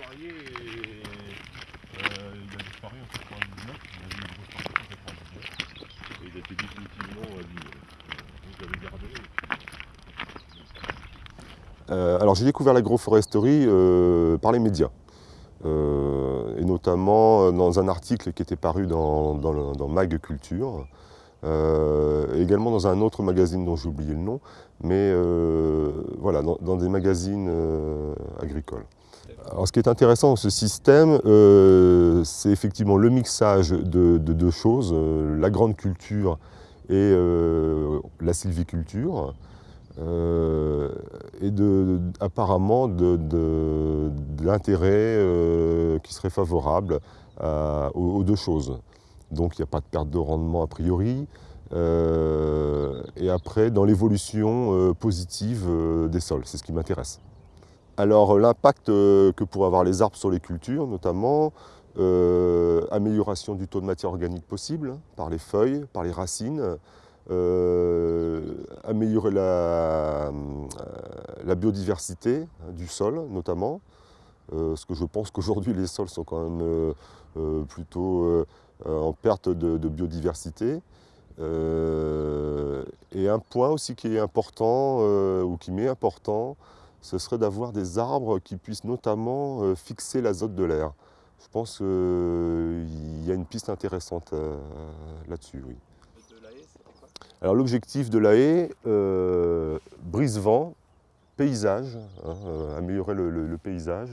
et, euh, il a disparu en 99, il a eu une grosse partie en 99, et il a été définitivement abîmé. Donc je l'avais gardé. Euh, alors j'ai découvert l'agroforesterie euh, par les médias. Euh, et notamment dans un article qui était paru dans, dans, le, dans Mag Culture, également dans un autre magazine dont j'ai oublié le nom, mais voilà, dans, dans, des magazines agricoles. Alors, ce qui est intéressant dans ce système, euh, c'est effectivement le mixage de, de deux choses, euh, la grande culture et euh, la sylviculture, et de, apparemment de, l'intérêt qui serait favorable aux, deux choses. Donc il n'y a pas de perte de rendement a priori, et après dans l'évolution positive des sols, c'est ce qui m'intéresse. Alors l'impact euh, que pourraient avoir les arbres sur les cultures, notamment, euh, amélioration du taux de matière organique possible par les feuilles, par les racines, euh, améliorer la, euh, biodiversité hein, du sol notamment, euh, parce que je pense qu'aujourd'hui les sols sont quand même euh, plutôt en perte de biodiversité. et un point aussi qui est important, ou qui m'est important, ce serait d'avoir des arbres qui puissent notamment euh, fixer l'azote de l'air. Je pense qu'il y a une piste intéressante euh, là-dessus. Alors l'objectif de la haie, euh, brise-vent, paysage, hein, améliorer le, paysage,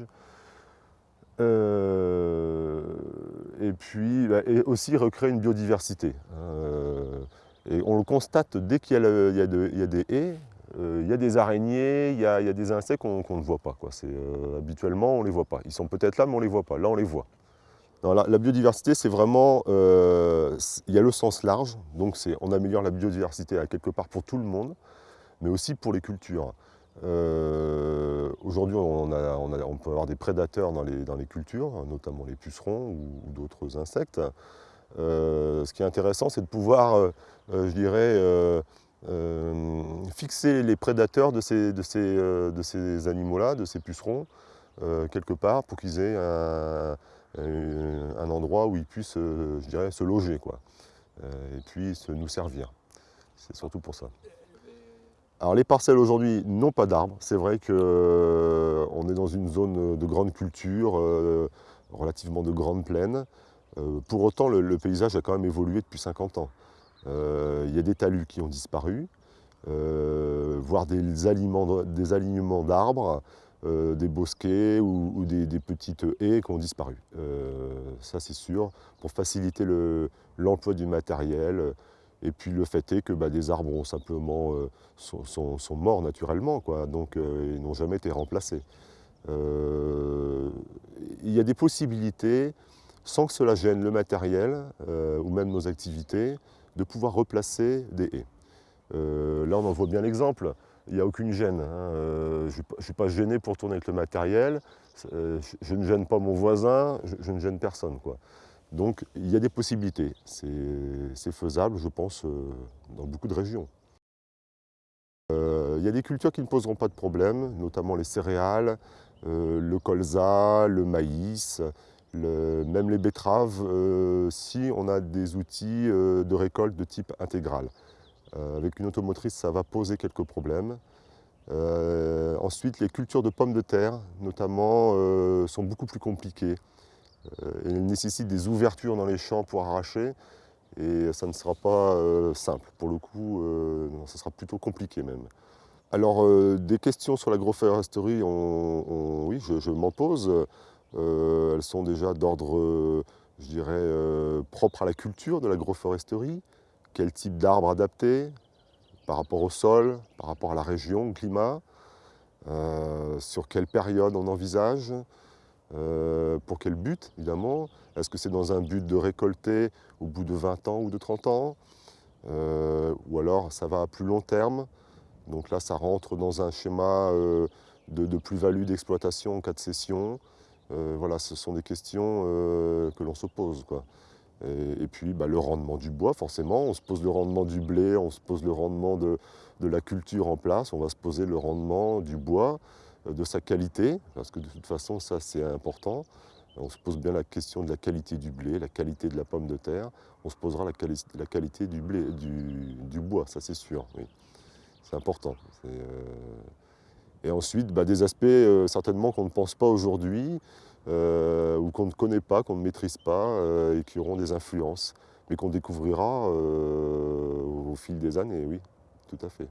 et puis bah, aussi recréer une biodiversité. Hein, et on le constate dès qu'il y, a des haies, il y a des araignées, il y a, des insectes qu'on qu ne voit pas. Quoi. Euh, habituellement, on ne les voit pas. Ils sont peut-être là, mais on ne les voit pas. Là, on les voit. La, biodiversité, c'est vraiment... Euh, il y a le sens large, donc on améliore la biodiversité à quelque part pour tout le monde, mais aussi pour les cultures. Euh, Aujourd'hui, on, peut avoir des prédateurs dans les, dans les cultures, notamment les pucerons ou, d'autres insectes. Euh, ce qui est intéressant, c'est de pouvoir, euh, je dirais, euh, fixer les prédateurs euh, de ces animaux-là, de ces pucerons, euh, quelque part, pour qu'ils aient un, endroit où ils puissent, se loger, quoi. et puis se nous servir. C'est surtout pour ça. Alors les parcelles aujourd'hui n'ont pas d'arbres. C'est vrai qu'on est dans une zone de grande culture, relativement de grande plaine. Pour autant, le, paysage a quand même évolué depuis 50 ans. Euh, il y a des talus qui ont disparu, euh, voire des, alignements d'arbres, euh, des bosquets ou, des, petites haies qui ont disparu. ça c'est sûr, pour faciliter l'emploi le, du matériel. Et puis le fait est que bah, des arbres ont simplement, sont, morts naturellement, donc ils n'ont jamais été remplacés. Il y a des possibilités, sans que cela gêne le matériel ou même nos activités, de pouvoir replacer des haies. Euh, là, on en voit bien l'exemple. Il n'y a aucune gêne. Hein. Euh, je ne suis pas gêné pour tourner avec le matériel. Euh, je ne gêne pas mon voisin, je, ne gêne personne. Quoi. Donc, il y a des possibilités. C'est faisable, je pense, dans beaucoup de régions. Il y a des cultures qui ne poseront pas de problème, notamment les céréales, le colza, le maïs, même les betteraves, euh, si on a des outils euh, de récolte de type intégral. Euh, avec une automotrice, ça va poser quelques problèmes. Ensuite, les cultures de pommes de terre, notamment, sont beaucoup plus compliquées. elles nécessitent des ouvertures dans les champs pour arracher et ça ne sera pas simple. Pour le coup, ça sera plutôt compliqué même. Alors, des questions sur l'agroforesterie, oui, je m'en pose. Euh, elles sont déjà d'ordre, euh, je dirais, euh, propre à la culture de l'agroforesterie. Quel type d'arbres adapter par rapport au sol, par rapport à la région, au climat, sur quelle période on envisage, pour quel but, évidemment. Est-ce que c'est dans un but de récolter au bout de 20 ans ou de 30 ans Ou alors ça va à plus long terme donc là, ça rentre dans un schéma de, de plus-value d'exploitation en cas de cession. Euh, voilà, ce sont des questions euh, que l'on se pose. Et, puis bah, le rendement du bois, forcément, on se pose le rendement du blé, on se pose le rendement de, la culture en place, on va se poser le rendement du bois. euh, de sa qualité, parce que de toute façon, ça c'est important. On se pose bien la question de la qualité du blé, la qualité de la pomme de terre. On se posera la, quali- la qualité du, blé, du, bois, ça c'est sûr. C'est important. Et ensuite, bah, des aspects euh, certainement qu'on ne pense pas aujourd'hui, euh, ou qu'on ne connaît pas, qu'on ne maîtrise pas, euh, et qui auront des influences, mais qu'on découvrira au fil des années, oui, tout à fait.